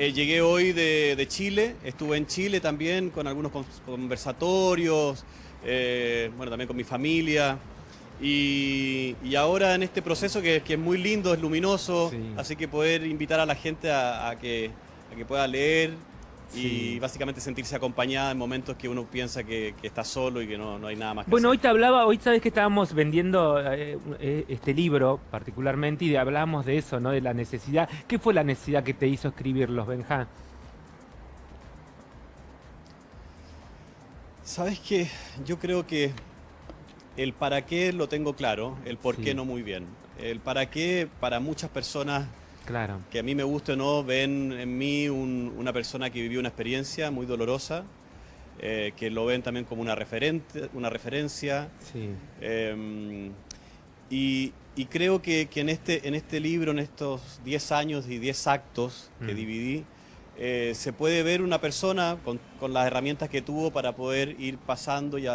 Eh, llegué hoy de, Chile, estuve en Chile también con algunos conversatorios, eh, bueno, también con mi familia. Y, ahora en este proceso que, es muy lindo, es luminoso, así que poder invitar a la gente a, que, a que pueda leer, y básicamente sentirse acompañada en momentos que uno piensa que, está solo y que no, hay nada más que Bueno, hoy te hablaba, hoy sabes que estábamos vendiendo eh, eh, este libro particularmente y hablábamos de eso, ¿no? De la necesidad. ¿Qué fue la necesidad que te hizo escribirlos, Benja? Sabes que yo creo que el para qué lo tengo claro, el por qué no muy bien. El para qué para muchas personas Claro. Que a mí me guste o no, ven en mí una persona que vivió una experiencia muy dolorosa, eh, que lo ven también como una, referente, una referencia. Sí. Em, y, creo que, en, este, en este libro, en estos 10 años y 10 actos que mm. dividí, eh, se puede ver una persona con, con, las herramientas que tuvo para poder ir pasando y,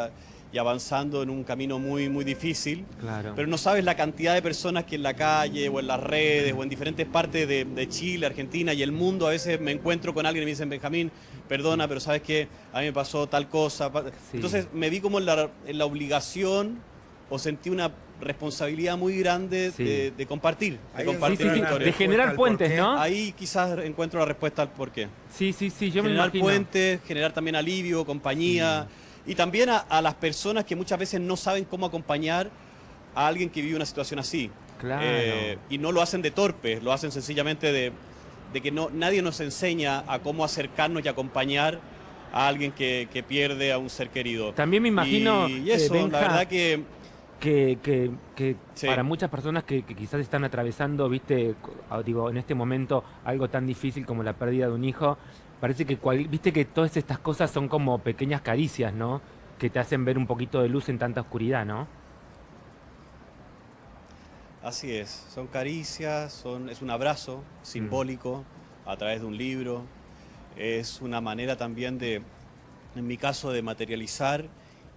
y avanzando en un camino muy, muy difícil. Claro. Pero no sabes la cantidad de personas que en la calle o en las redes o en diferentes partes de, Chile, Argentina y el mundo a veces me encuentro con alguien y me dicen, Benjamín, perdona, pero sabes que a mí me pasó tal cosa. Entonces me vi como en la, en la obligación o sentí una responsabilidad muy grande de, compartir, de compartir de generar puentes, ¿no? Ahí quizás encuentro la respuesta al por qué. Sí, sí, sí, yo generar me imagino. puentes, generar también alivio, compañía. Y también a, las personas que muchas veces no saben cómo acompañar a alguien que vive una situación así. Claro. Eh, y no lo hacen de torpe, lo hacen sencillamente de, que no, nadie nos enseña a cómo acercarnos y acompañar a alguien que, pierde a un ser querido. También me imagino, y, eso, la verdad que... Que, para muchas personas que, quizás están atravesando, viste, digo, en este momento algo tan difícil como la pérdida de un hijo, parece que, viste que todas estas cosas son como pequeñas caricias, ¿no? Que te hacen ver un poquito de luz en tanta oscuridad, ¿no? Así es, son caricias, son, es un abrazo simbólico a través de un libro, es una manera también de, en mi caso, de materializar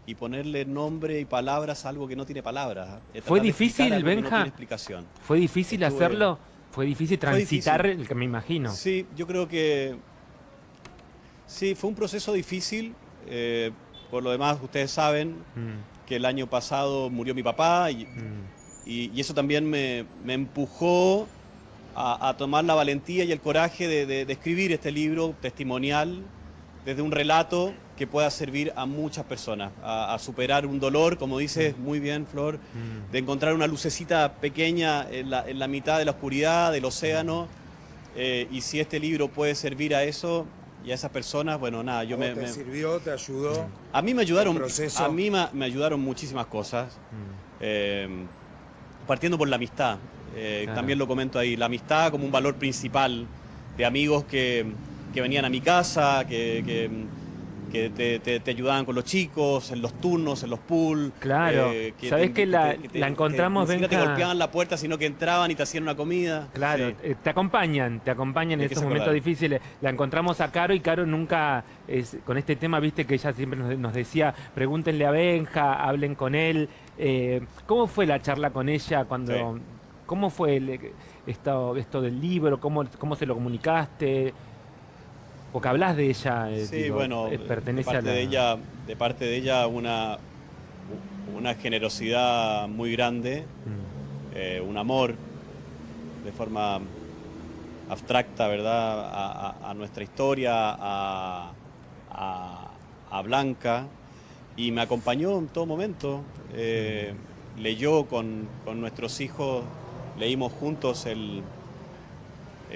y ponerle nombre y palabras a algo que no tiene palabras. ¿Fue difícil, Benja? explicación. ¿Fue difícil hacerlo? ¿Fue difícil transitar el que me imagino? Sí, yo creo que Sí, fue un proceso difícil. Eh, por lo demás, ustedes saben mm. que el año pasado murió mi papá y, mm. eso también me, empujó a, tomar la valentía y el coraje de, escribir este libro testimonial desde un relato que pueda servir a muchas personas, a, superar un dolor, como dices mm. muy bien, Flor, de encontrar una lucecita pequeña en la, mitad de la oscuridad del océano. Eh, y si este libro puede servir a eso, y a esas personas, bueno, nada, yo me... ¿Te sirvió, te ayudó? A mí me ayudaron, a mí me, ayudaron muchísimas cosas, mm. eh, partiendo por la amistad, eh, también lo comento ahí, la amistad como un valor principal de amigos que, venían a mi casa, que que te, ayudaban con los chicos, en los turnos, en los pools. Claro, eh, sabes que la, encontramos... Que, no te golpeaban la puerta, sino que entraban y te hacían una comida. Claro, eh, te acompañan, te acompañan en esos momentos difíciles. La encontramos a Caro y Caro nunca, con este tema, viste que ella siempre nos, decía, pregúntenle a Benja, hablen con él. Eh, ¿Cómo fue la charla con ella cuando... ¿Cómo fue esto, esto del libro? ¿Cómo, ¿Cómo se lo comunicaste? Porque hablas de ella, eh, sí, bueno, eh, pertenece de parte a de ella, de parte de ella una, una generosidad muy grande, mm. eh, un amor de forma abstracta, ¿verdad? A, nuestra historia, a, Blanca, y me acompañó en todo momento. Mm. leyó con, con nuestros hijos, leímos juntos el,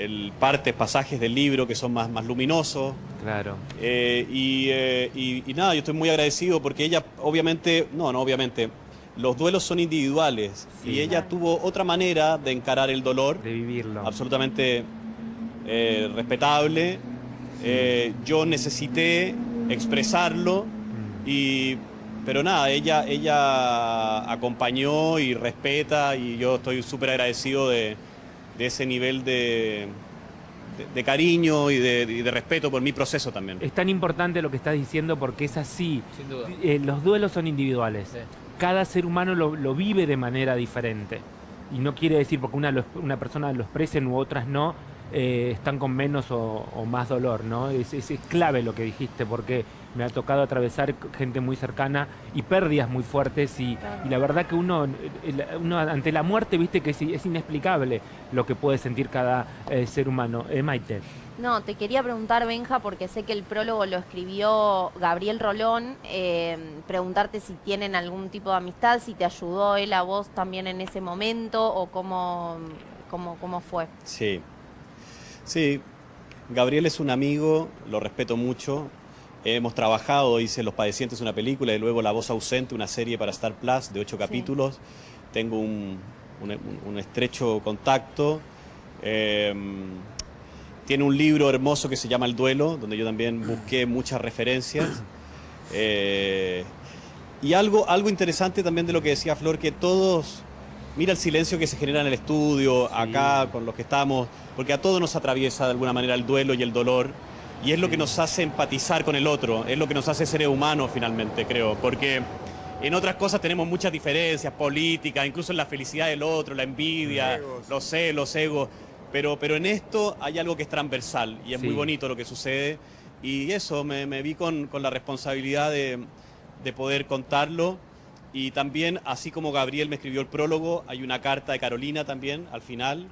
el partes, pasajes del libro que son más, más luminosos. Claro. Eh, eh, y, nada, yo estoy muy agradecido porque ella, obviamente, no, no, obviamente, los duelos son individuales y ella tuvo otra manera de encarar el dolor. De vivirlo. Absolutamente eh, respetable. yo necesité expresarlo mm. y pero nada, ella, ella acompañó y respeta y yo estoy súper agradecido de, de ese nivel de, de, cariño y de, respeto por mi proceso también. Es tan importante lo que estás diciendo porque es así. Eh, los duelos son individuales. Cada ser humano lo, vive de manera diferente. Y no quiere decir porque una, una persona lo expresen u otras no, eh, están con menos o, más dolor, ¿no? Es, es, clave lo que dijiste, porque me ha tocado atravesar gente muy cercana y pérdidas muy fuertes y, la verdad que uno, uno, ante la muerte, viste que es, inexplicable lo que puede sentir cada eh, ser humano. Eh, Maite. No, te quería preguntar, Benja, porque sé que el prólogo lo escribió Gabriel Rolón, eh, preguntarte si tienen algún tipo de amistad, si te ayudó él a vos también en ese momento o cómo, cómo, cómo fue. Sí, sí, Gabriel es un amigo, lo respeto mucho, Hemos trabajado, hice Los Padecientes, una película, y luego La Voz Ausente, una serie para Star Plus de ocho capítulos. Tengo un, estrecho contacto. Em, tiene un libro hermoso que se llama El Duelo, donde yo también busqué muchas referencias. Eh, y algo, algo interesante también de lo que decía Flor, que todos, mira el silencio que se genera en el estudio, acá con los que estamos, porque a todos nos atraviesa de alguna manera el duelo y el dolor y es lo que nos hace empatizar con el otro, es lo que nos hace ser humanos finalmente, creo, porque en otras cosas tenemos muchas diferencias políticas, incluso en la felicidad del otro, la envidia, los celos, los egos, pero, pero en esto hay algo que es transversal y es muy bonito lo que sucede. Y eso, me, vi con, la responsabilidad de, de poder contarlo. Y también, así como Gabriel me escribió el prólogo, hay una carta de Carolina también al final,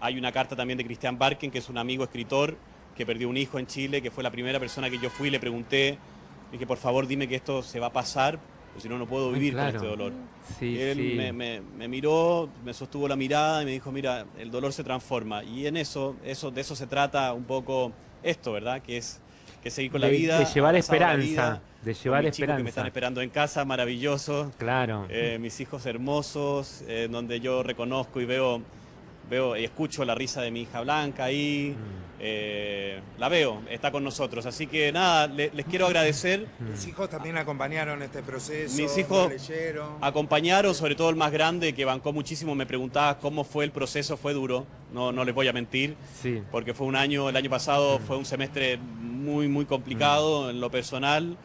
hay una carta también de Cristian Barken, que es un amigo escritor, que perdió un hijo en Chile, que fue la primera persona que yo fui y le pregunté, dije, por favor dime que esto se va a pasar, porque si no, no puedo vivir con este dolor. Sí, él Me, miró, me sostuvo la mirada y me dijo, mira, el dolor se transforma. Y en eso, eso de eso se trata un poco esto, ¿verdad? Que es que seguir con la vida. De llevar esperanza. de llevar esperanza. que me están esperando en casa, maravilloso. Claro. Eh, mis hijos hermosos, eh, donde yo reconozco y veo veo y escucho la risa de mi hija Blanca ahí, mm. eh, la veo, está con nosotros. Así que nada, les quiero agradecer. Mis hijos también acompañaron este proceso. Mis hijos acompañaron, sobre todo el más grande que bancó muchísimo, me preguntaba cómo fue el proceso, fue duro, no, no les voy a mentir, sí. porque fue un año, el año pasado mm. fue un semestre muy, muy complicado mm. en lo personal.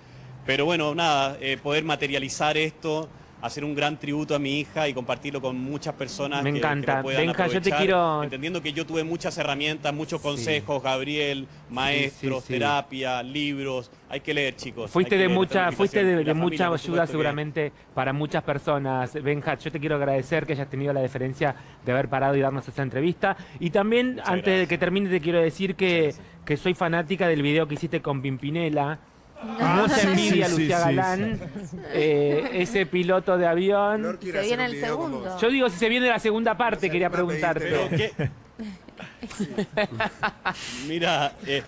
Pero bueno, nada, eh, poder materializar esto hacer un gran tributo a mi hija y compartirlo con muchas personas Me encanta. puedan Benja, yo te quiero... Entendiendo que yo tuve muchas herramientas, muchos consejos, Gabriel, maestros, terapia, libros. Hay que leer, chicos. Fuiste de mucha, fuiste de, mucha ayuda seguramente para muchas personas. Benja, yo te quiero agradecer que hayas tenido la deferencia de haber parado y darnos esta entrevista. Y también, antes de que termine, te quiero decir que, que soy fanática del video que hiciste con Pimpinela Mucha envidia, Lucía Galán. Eh, ese piloto de avión. Se viene el segundo. Yo digo, si se viene la segunda parte, quería preguntarte. Mira, eh,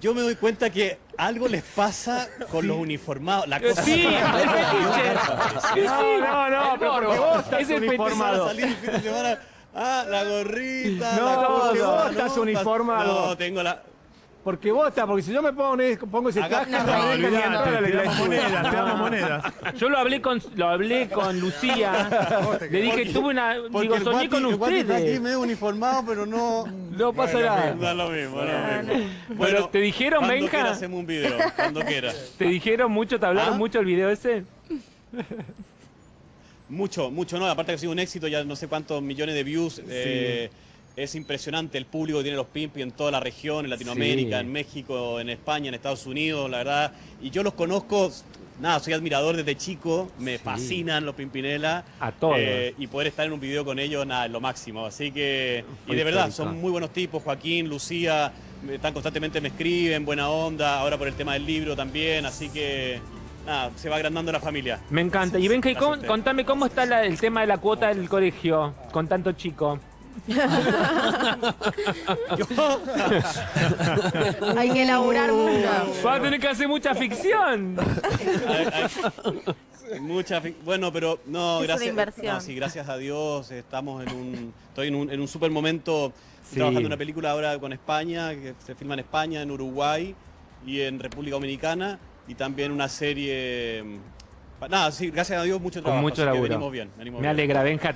yo me doy cuenta que algo les pasa con los uniformados. La cosa sí, es No, no, no, pero vos estás uniformado. Ah, la gorrita. No, la cosa, vos estás uniformado. No, tengo la. Porque vota, porque si yo me pongo, pongo ese casco, no, no, te damos monedas, te damos monedas. Yo lo hablé con, lo hablé con Lucía. Le dije, tuve una. Digo, soñé con ustedes. Está aquí medio uniformado, pero no. No pasa nada. No lo mismo, lo mismo. Bueno, ¿te dijeron, cuando Benja? Cuando hacemos un video, cuando quieras. ¿Te dijeron mucho, te hablaron ¿Ah? mucho el video ese? Mucho, mucho, no. Aparte que ha sido un éxito, ya no sé cuántos millones de views. Sí. Eh, es impresionante el público que tiene los Pimpi en toda la región, en Latinoamérica, en México, en España, en Estados Unidos, la verdad. Y yo los conozco, nada, soy admirador desde chico, me fascinan los Pimpinela. A todos. Eh, y poder estar en un video con ellos, nada, es lo máximo. Así que, y de verdad, son muy buenos tipos, Joaquín, Lucía, están constantemente me escriben, buena onda, ahora por el tema del libro también, así que nada, se va agrandando la familia. Me encanta. Y ven que contame cómo está el tema de la cuota del colegio con tanto chico. Hay que elaborar mucho. Va a tener que hacer mucha ficción. mucha bueno, pero no, gracias. sí, gracias a Dios estamos en un, estoy en un, en un super momento trabajando en una película ahora con España, que se filma en España, en Uruguay y en República Dominicana, y también una serie. Nada, sí, gracias a Dios, mucho trabajo. Con mucho laburo. bien, Me alegra, Benja.